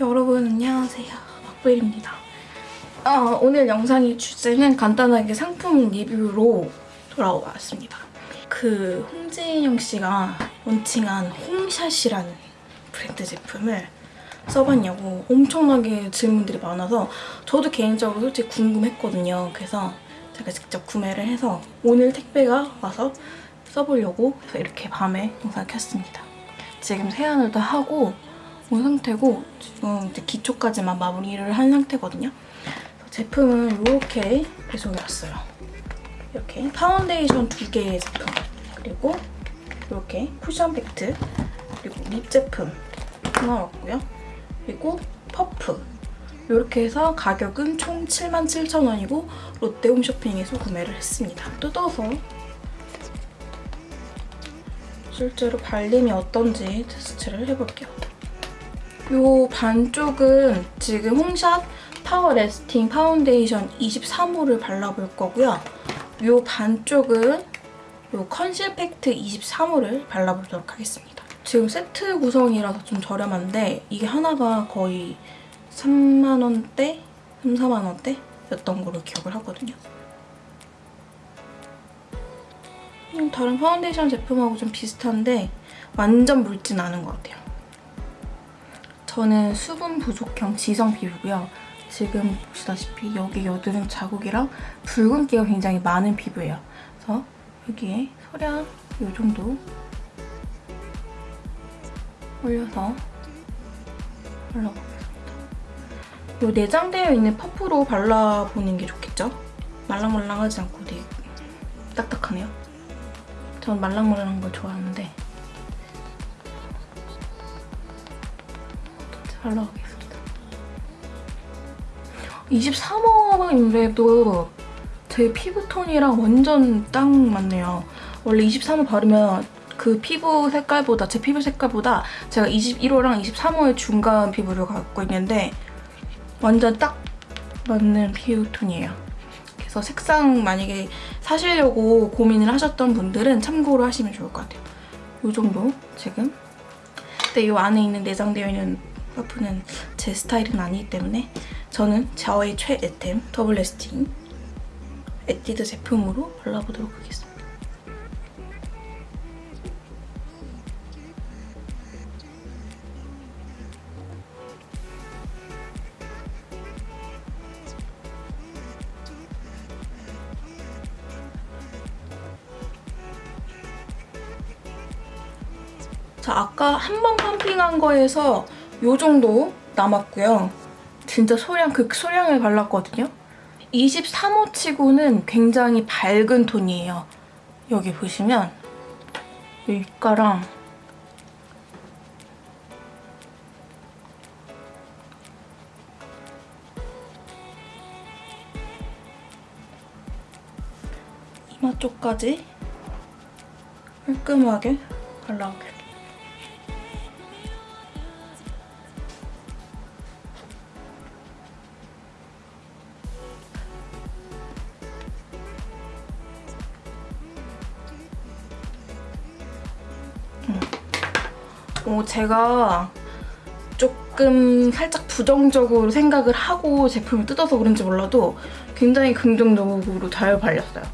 여러분 안녕하세요. 박벨입니다. 어, 오늘 영상의 주제는 간단하게 상품 리뷰로 돌아왔습니다. 그 홍진영 씨가 론칭한 홈샷이라는 브랜드 제품을 써봤냐고 엄청나게 질문들이 많아서 저도 개인적으로 솔직히 궁금했거든요. 그래서 제가 직접 구매를 해서 오늘 택배가 와서 써보려고 이렇게 밤에 영상을 켰습니다. 지금 세안을 다 하고 온 상태고 지금 이제 기초까지만 마무리를 한 상태거든요. 제품은 이렇게 배송이 왔어요. 이렇게 파운데이션 두 개의 제품 그리고 이렇게 쿠션 팩트 그리고 lip 제품 하나 왔고요. 그리고 퍼프 이렇게 해서 가격은 총 77,000원이고 롯데 홈쇼핑에서 구매를 했습니다. 뜯어서 실제로 발림이 어떤지 테스트를 해볼게요. 요 반쪽은 지금 홈샷 파워 레스팅 파운데이션 23호를 발라볼 거고요. 요 반쪽은 요 컨실 팩트 23호를 발라보도록 하겠습니다. 지금 세트 구성이라서 좀 저렴한데 이게 하나가 거의 3만원대? 3, 4만원대? 였던 걸로 기억을 하거든요. 음, 다른 파운데이션 제품하고 좀 비슷한데 완전 묽진 않은 것 같아요. 저는 수분 부족형 지성 피부고요. 지금 보시다시피 여기 여드름 자국이랑 붉은기가 굉장히 많은 피부예요. 그래서 여기에 소량 이 정도 올려서 발라보겠습니다. 이 내장되어 있는 퍼프로 발라보는 게 좋겠죠? 말랑말랑하지 않고 되게 딱딱하네요. 전 말랑말랑한 걸 좋아하는데 발라보겠습니다. 23호인데도 제 피부톤이랑 완전 딱 맞네요. 원래 23호 바르면 그 피부 색깔보다 제 피부 색깔보다 제가 21호랑 23호의 중간 피부를 갖고 있는데 완전 딱 맞는 피부톤이에요. 그래서 색상 만약에 사시려고 고민을 하셨던 분들은 참고로 하시면 좋을 것 같아요. 이 정도 지금. 근데 이 안에 있는 내장되어 있는 퍼프는 제 스타일은 아니기 때문에 저는 저의 최애템 더블 레스팅 에뛰드 제품으로 발라보도록 하겠습니다. 자, 아까 한 번 펌핑한 거에서 이 정도 남았고요. 진짜 소량, 극 소량을 발랐거든요. 23호 치고는 굉장히 밝은 톤이에요. 여기 보시면 이 윗가랑 이마 쪽까지 깔끔하게 발라볼게요. 어, 제가 조금 살짝 부정적으로 생각을 하고 제품을 뜯어서 그런지 몰라도 굉장히 긍정적으로 잘 발렸어요.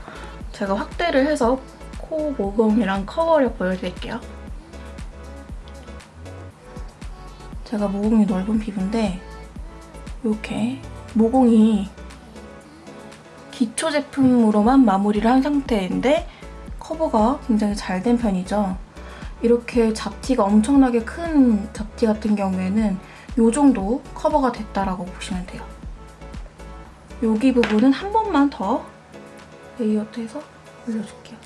제가 확대를 해서 코, 모공이랑 커버력 보여드릴게요. 제가 모공이 넓은 피부인데 이렇게 모공이 기초 제품으로만 마무리를 한 상태인데 커버가 굉장히 잘 된 편이죠. 이렇게 잡티가 엄청나게 큰 잡티 같은 경우에는 이 정도 커버가 됐다라고 보시면 돼요. 여기 부분은 한 번만 더 layered해서 올려줄게요.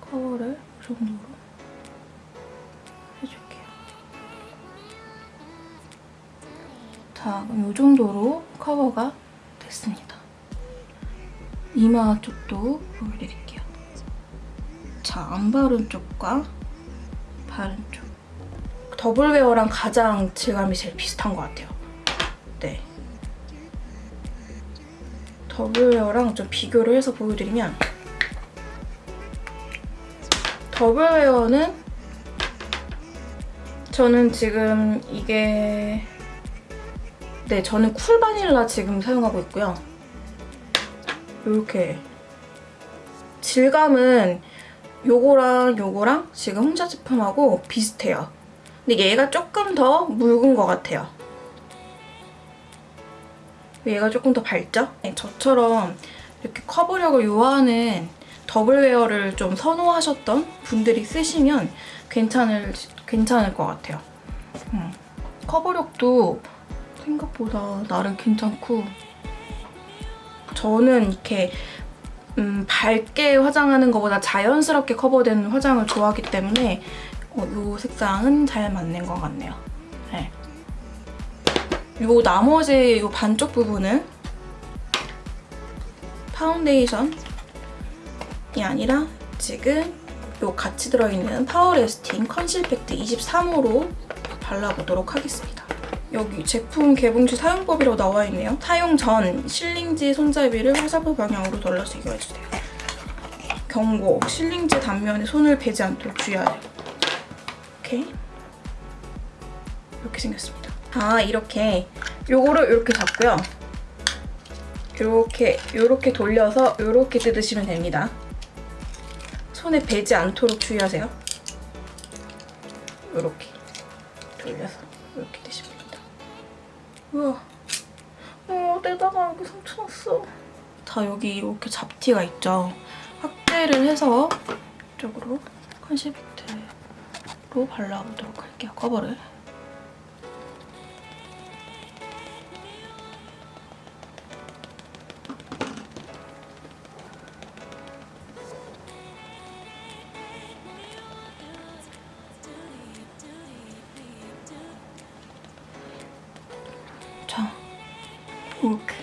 커버를 이 정도로 해줄게요. 자, 그럼 이 정도로 커버가 됐습니다. 이마 쪽도 보여드릴게요. 자, 안 바른 쪽과 바른 쪽. 더블웨어랑 가장 질감이 제일 비슷한 것 같아요. 네. 더블웨어랑 좀 비교를 해서 보여드리면 더블웨어는 저는 지금 이게 네 저는 cool vanilla 지금 사용하고 있고요. 이렇게 질감은 요거랑 요거랑 지금 홍차 제품하고 비슷해요. 근데 얘가 조금 더 묽은 것 같아요. 얘가 조금 더 밝죠? 네, 저처럼 이렇게 커버력을 요하는 더블웨어를 좀 선호하셨던 분들이 쓰시면 괜찮을, 괜찮을 것 같아요. 음. 커버력도 생각보다 나름 괜찮고 저는 이렇게 음, 밝게 화장하는 것보다 자연스럽게 커버되는 화장을 좋아하기 때문에 어, 이 색상은 잘 맞는 것 같네요. 네. 요 나머지 요 반쪽 부분은 파운데이션이 아니라 지금 요 같이 들어있는 파워레스팅 컨실 팩트 23호로 발라보도록 하겠습니다. 여기 제품 개봉시 사용법이라고 나와 있네요. 사용 전 sealing지 손잡이를 화살표 방향으로 돌려서 이용해주세요. 경고, sealing지 단면에 손을 베지 않도록 주의하세요. 이렇게 이렇게 생겼습니다. 아 이렇게 요거를 이렇게 잡고요. 이렇게 이렇게 돌려서 이렇게 뜯으시면 됩니다. 손에 베지 않도록 주의하세요. 이렇게 돌려서 이렇게 드시면 됩니다. 우와, 어 내다가 여기 상처 났어. 자 여기 이렇게 잡티가 있죠. 확대를 해서 이쪽으로 컨시프트로 발라보도록 할게요. 커버를. 이렇게.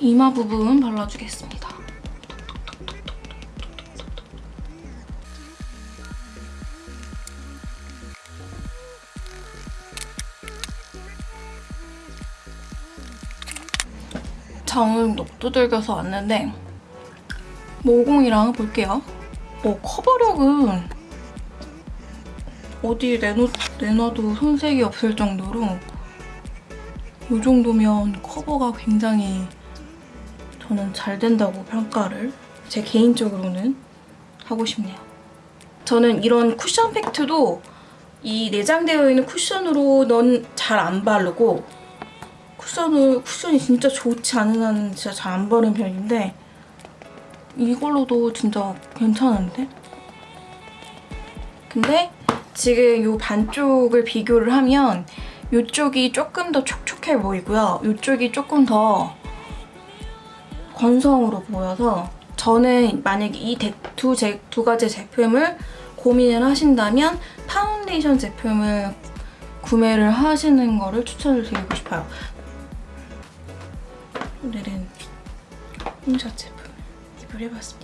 이마 부분 발라주겠습니다. 자, 오늘 녹두들겨서 왔는데 모공이랑 볼게요. 어, 커버력은 어디 내놓, 내놔도 손색이 없을 정도로 이 정도면 커버가 굉장히 저는 잘 된다고 평가를 제 개인적으로는 하고 싶네요. 저는 이런 쿠션 팩트도 이 내장되어 있는 쿠션으로 넌잘안 바르고 쿠션을, 쿠션이 진짜 좋지 않은 한은 진짜 잘 안 바르는 편인데 이걸로도 진짜 괜찮은데? 근데 지금 이 반쪽을 비교를 하면 이쪽이 조금 더 촉촉해 보이고요. 이쪽이 조금 더 건성으로 보여서 저는 만약에 이 두 두 가지 제품을 고민을 하신다면 파운데이션 제품을 구매를 하시는 거를 추천을 드리고 싶어요. 오늘은 홍샷 제품 리뷰를 해봤습니다.